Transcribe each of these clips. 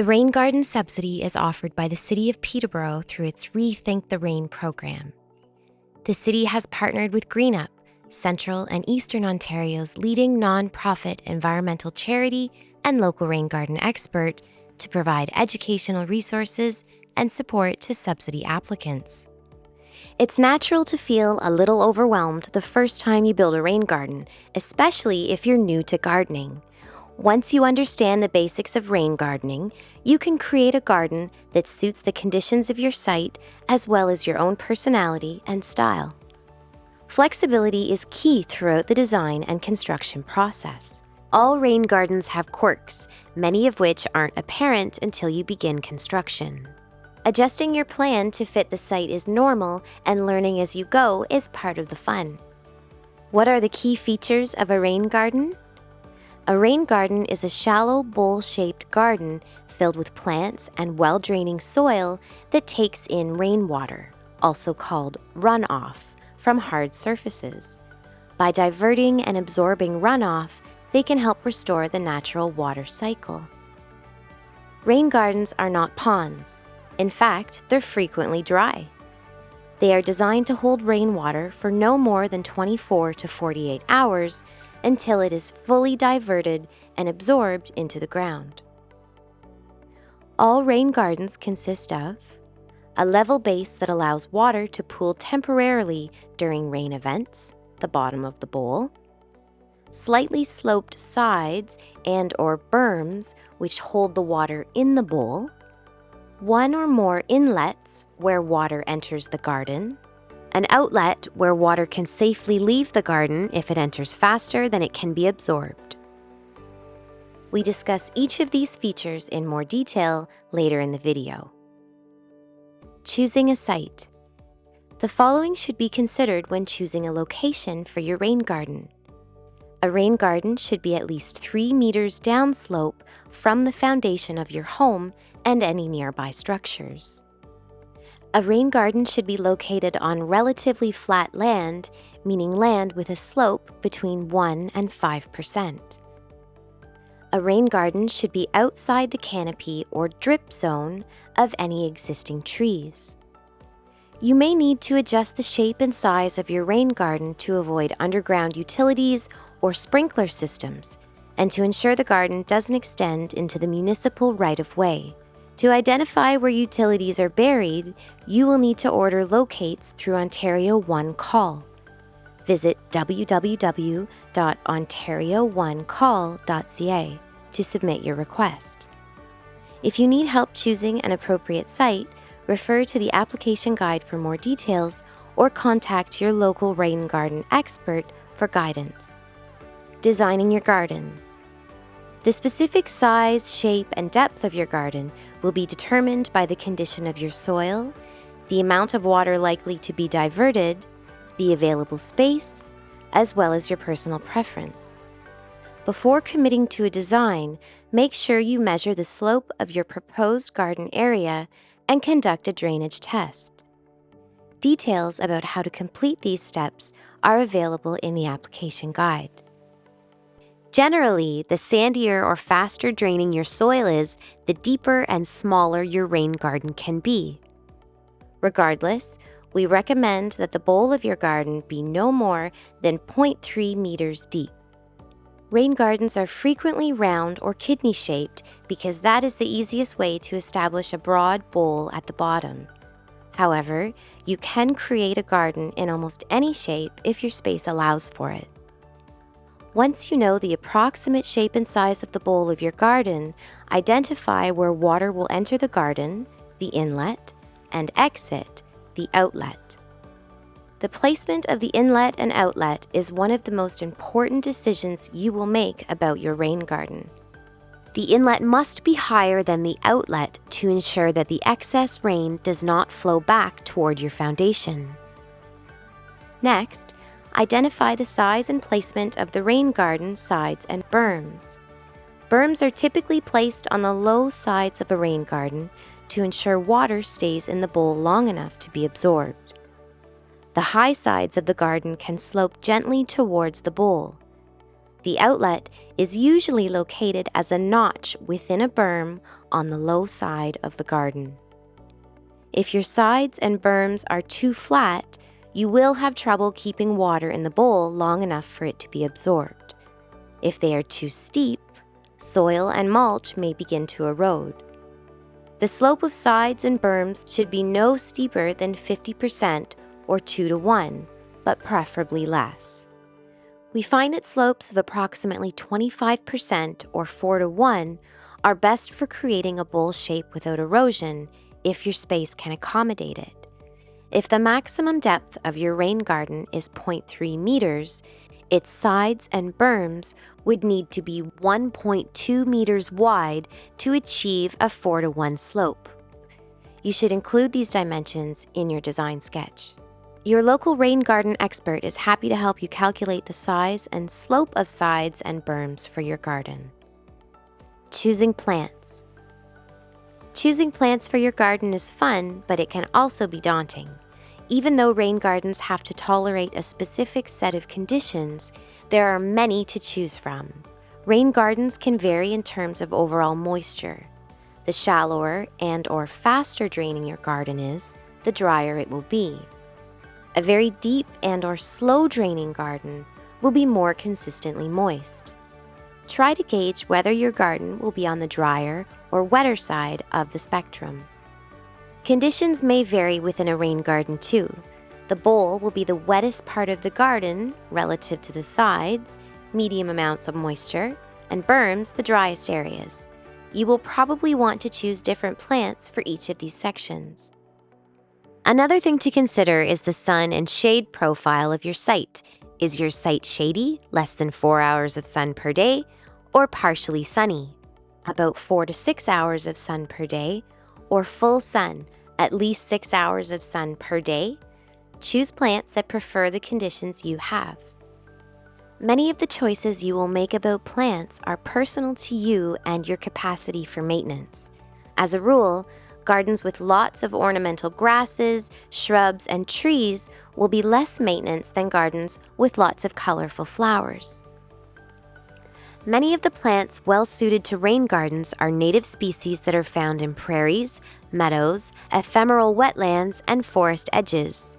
The Rain Garden subsidy is offered by the City of Peterborough through its Rethink the Rain program. The city has partnered with GreenUp, Central and Eastern Ontario's leading non-profit environmental charity and local rain garden expert, to provide educational resources and support to subsidy applicants. It's natural to feel a little overwhelmed the first time you build a rain garden, especially if you're new to gardening. Once you understand the basics of rain gardening, you can create a garden that suits the conditions of your site as well as your own personality and style. Flexibility is key throughout the design and construction process. All rain gardens have quirks, many of which aren't apparent until you begin construction. Adjusting your plan to fit the site is normal, and learning as you go is part of the fun. What are the key features of a rain garden? A rain garden is a shallow bowl-shaped garden filled with plants and well-draining soil that takes in rainwater, also called runoff, from hard surfaces. By diverting and absorbing runoff, they can help restore the natural water cycle. Rain gardens are not ponds. In fact, they're frequently dry. They are designed to hold rainwater for no more than 24 to 48 hours until it is fully diverted and absorbed into the ground. All rain gardens consist of a level base that allows water to pool temporarily during rain events, the bottom of the bowl, slightly sloped sides and or berms which hold the water in the bowl, one or more inlets where water enters the garden, an outlet where water can safely leave the garden if it enters faster than it can be absorbed. We discuss each of these features in more detail later in the video. Choosing a site. The following should be considered when choosing a location for your rain garden. A rain garden should be at least 3 meters downslope from the foundation of your home and any nearby structures. A rain garden should be located on relatively flat land, meaning land with a slope between 1 and 5%. A rain garden should be outside the canopy or drip zone of any existing trees. You may need to adjust the shape and size of your rain garden to avoid underground utilities or sprinkler systems, and to ensure the garden doesn't extend into the municipal right-of-way. To identify where utilities are buried, you will need to order locates through Ontario One Call. Visit www.ontarioonecall.ca to submit your request. If you need help choosing an appropriate site, refer to the application guide for more details or contact your local rain garden expert for guidance. Designing your garden. The specific size, shape, and depth of your garden will be determined by the condition of your soil, the amount of water likely to be diverted, the available space, as well as your personal preference. Before committing to a design, make sure you measure the slope of your proposed garden area and conduct a drainage test. Details about how to complete these steps are available in the application guide. Generally, the sandier or faster draining your soil is, the deeper and smaller your rain garden can be. Regardless, we recommend that the bowl of your garden be no more than 0.3 meters deep. Rain gardens are frequently round or kidney shaped because that is the easiest way to establish a broad bowl at the bottom. However, you can create a garden in almost any shape if your space allows for it. Once you know the approximate shape and size of the bowl of your garden, identify where water will enter the garden, the inlet, and exit, the outlet. The placement of the inlet and outlet is one of the most important decisions you will make about your rain garden. The inlet must be higher than the outlet to ensure that the excess rain does not flow back toward your foundation. Next, Identify the size and placement of the rain garden sides and berms. Berms are typically placed on the low sides of a rain garden to ensure water stays in the bowl long enough to be absorbed. The high sides of the garden can slope gently towards the bowl. The outlet is usually located as a notch within a berm on the low side of the garden. If your sides and berms are too flat, you will have trouble keeping water in the bowl long enough for it to be absorbed. If they are too steep, soil and mulch may begin to erode. The slope of sides and berms should be no steeper than 50% or 2 to 1, but preferably less. We find that slopes of approximately 25% or 4 to 1 are best for creating a bowl shape without erosion if your space can accommodate it. If the maximum depth of your rain garden is 0.3 meters, its sides and berms would need to be 1.2 meters wide to achieve a 4 to 1 slope. You should include these dimensions in your design sketch. Your local rain garden expert is happy to help you calculate the size and slope of sides and berms for your garden. Choosing plants. Choosing plants for your garden is fun, but it can also be daunting. Even though rain gardens have to tolerate a specific set of conditions, there are many to choose from. Rain gardens can vary in terms of overall moisture. The shallower and or faster draining your garden is, the drier it will be. A very deep and or slow draining garden will be more consistently moist. Try to gauge whether your garden will be on the drier or wetter side of the spectrum. Conditions may vary within a rain garden too. The bowl will be the wettest part of the garden relative to the sides, medium amounts of moisture, and berms the driest areas. You will probably want to choose different plants for each of these sections. Another thing to consider is the sun and shade profile of your site. Is your site shady, less than 4 hours of sun per day, or partially sunny, about 4 to 6 hours of sun per day, or full sun, at least 6 hours of sun per day? Choose plants that prefer the conditions you have. Many of the choices you will make about plants are personal to you and your capacity for maintenance. As a rule, Gardens with lots of ornamental grasses, shrubs, and trees will be less maintenance than gardens with lots of colorful flowers. Many of the plants well suited to rain gardens are native species that are found in prairies, meadows, ephemeral wetlands, and forest edges.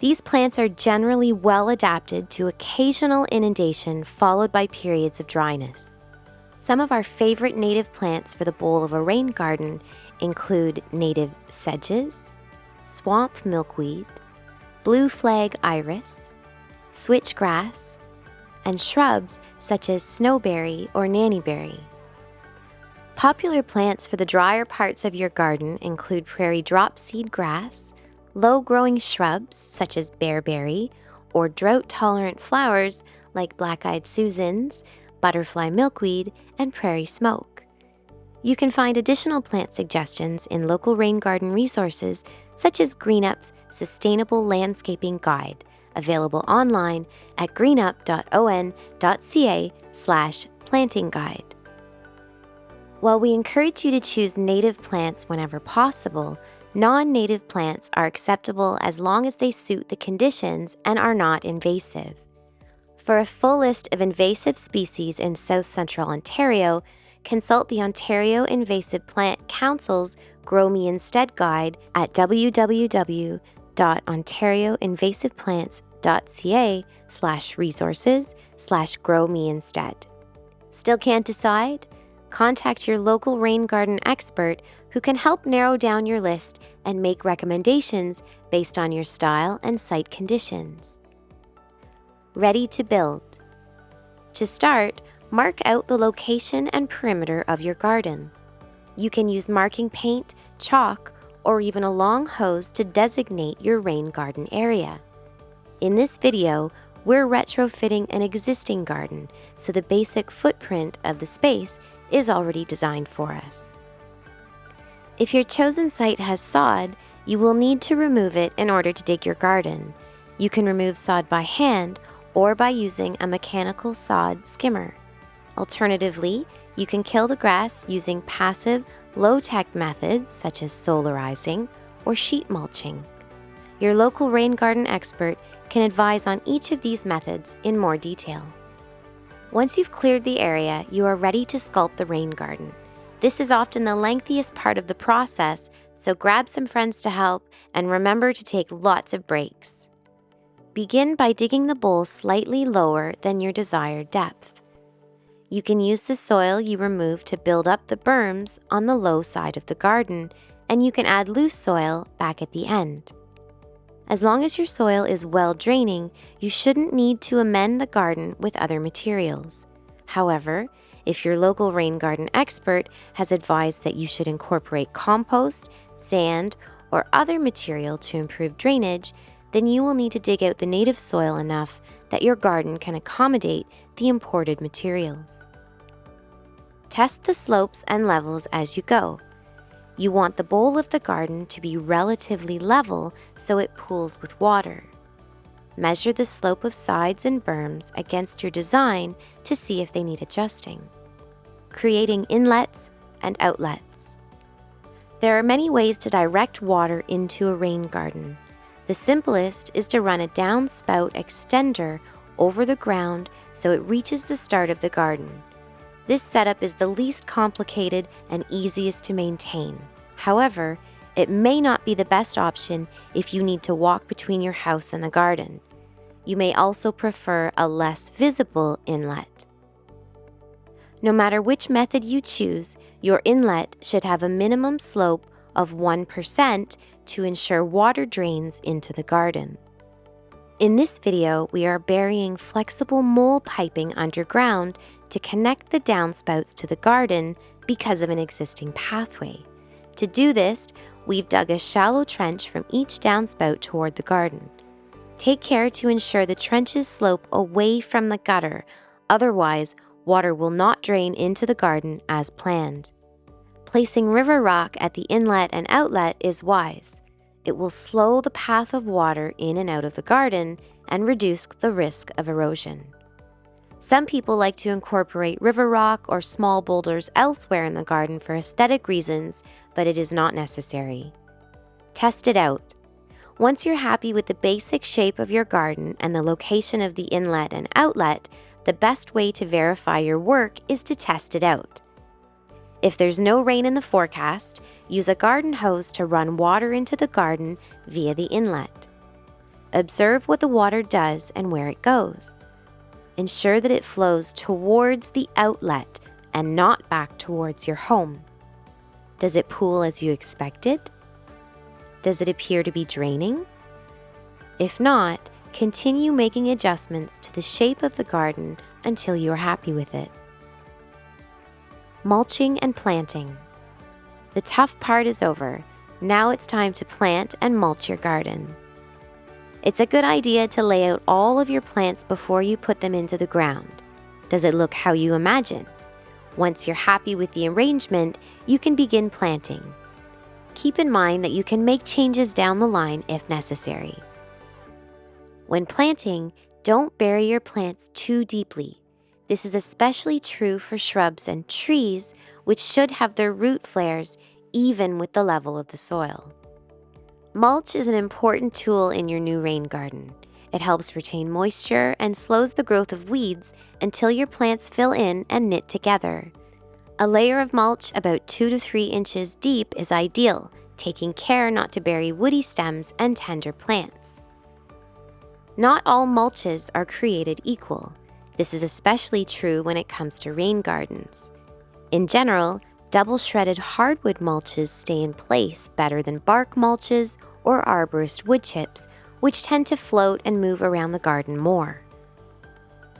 These plants are generally well adapted to occasional inundation followed by periods of dryness. Some of our favorite native plants for the bowl of a rain garden include native sedges, swamp milkweed, blue flag iris, switchgrass, and shrubs such as snowberry or nannyberry. Popular plants for the drier parts of your garden include prairie dropseed grass, low-growing shrubs such as bearberry, or drought-tolerant flowers like black-eyed Susans, butterfly milkweed, and prairie smoke. You can find additional plant suggestions in local rain garden resources such as GreenUp's Sustainable Landscaping Guide, available online at greenup.on.ca slash planting guide. While we encourage you to choose native plants whenever possible, non-native plants are acceptable as long as they suit the conditions and are not invasive. For a full list of invasive species in south central Ontario, consult the Ontario Invasive Plant Council's Grow Me Instead guide at www.ontarioinvasiveplants.ca slash resources slash grow me instead. Still can't decide? Contact your local rain garden expert who can help narrow down your list and make recommendations based on your style and site conditions. Ready to build. To start, Mark out the location and perimeter of your garden. You can use marking paint, chalk, or even a long hose to designate your rain garden area. In this video, we're retrofitting an existing garden, so the basic footprint of the space is already designed for us. If your chosen site has sod, you will need to remove it in order to dig your garden. You can remove sod by hand or by using a mechanical sod skimmer. Alternatively, you can kill the grass using passive, low-tech methods such as solarizing or sheet mulching. Your local rain garden expert can advise on each of these methods in more detail. Once you've cleared the area, you are ready to sculpt the rain garden. This is often the lengthiest part of the process, so grab some friends to help and remember to take lots of breaks. Begin by digging the bowl slightly lower than your desired depth. You can use the soil you remove to build up the berms on the low side of the garden, and you can add loose soil back at the end. As long as your soil is well draining, you shouldn't need to amend the garden with other materials. However, if your local rain garden expert has advised that you should incorporate compost, sand, or other material to improve drainage, then you will need to dig out the native soil enough that your garden can accommodate the imported materials. Test the slopes and levels as you go. You want the bowl of the garden to be relatively level so it pools with water. Measure the slope of sides and berms against your design to see if they need adjusting. Creating inlets and outlets. There are many ways to direct water into a rain garden. The simplest is to run a downspout extender over the ground so it reaches the start of the garden. This setup is the least complicated and easiest to maintain. However, it may not be the best option if you need to walk between your house and the garden. You may also prefer a less visible inlet. No matter which method you choose, your inlet should have a minimum slope of 1% to ensure water drains into the garden. In this video, we are burying flexible mole piping underground to connect the downspouts to the garden because of an existing pathway. To do this, we've dug a shallow trench from each downspout toward the garden. Take care to ensure the trenches slope away from the gutter, otherwise water will not drain into the garden as planned. Placing river rock at the inlet and outlet is wise. It will slow the path of water in and out of the garden and reduce the risk of erosion. Some people like to incorporate river rock or small boulders elsewhere in the garden for aesthetic reasons, but it is not necessary. Test it out. Once you're happy with the basic shape of your garden and the location of the inlet and outlet, the best way to verify your work is to test it out. If there's no rain in the forecast, use a garden hose to run water into the garden via the inlet. Observe what the water does and where it goes. Ensure that it flows towards the outlet and not back towards your home. Does it pool as you expected? Does it appear to be draining? If not, continue making adjustments to the shape of the garden until you are happy with it. Mulching and planting. The tough part is over. Now it's time to plant and mulch your garden. It's a good idea to lay out all of your plants before you put them into the ground. Does it look how you imagined? Once you're happy with the arrangement, you can begin planting. Keep in mind that you can make changes down the line if necessary. When planting, don't bury your plants too deeply. This is especially true for shrubs and trees, which should have their root flares even with the level of the soil. Mulch is an important tool in your new rain garden. It helps retain moisture and slows the growth of weeds until your plants fill in and knit together. A layer of mulch about 2 to 3 inches deep is ideal, taking care not to bury woody stems and tender plants. Not all mulches are created equal. This is especially true when it comes to rain gardens. In general, double shredded hardwood mulches stay in place better than bark mulches or arborist wood chips, which tend to float and move around the garden more.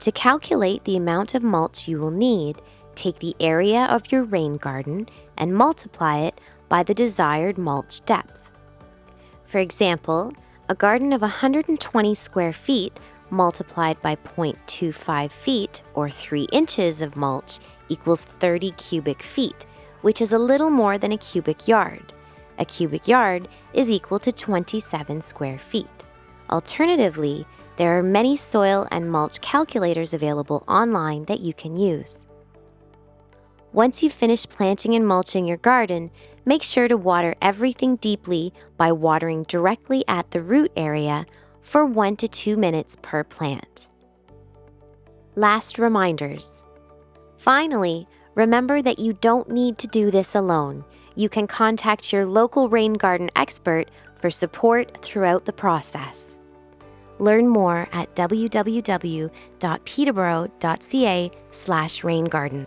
To calculate the amount of mulch you will need, take the area of your rain garden and multiply it by the desired mulch depth. For example, a garden of 120 square feet multiplied by 0.25 feet or 3 inches of mulch equals 30 cubic feet, which is a little more than a cubic yard. A cubic yard is equal to 27 square feet. Alternatively, there are many soil and mulch calculators available online that you can use. Once you've finished planting and mulching your garden, make sure to water everything deeply by watering directly at the root area for 1 to 2 minutes per plant. Last reminders. Finally, Remember that you don't need to do this alone. You can contact your local rain garden expert for support throughout the process. Learn more at www.peterborough.ca/raingarden.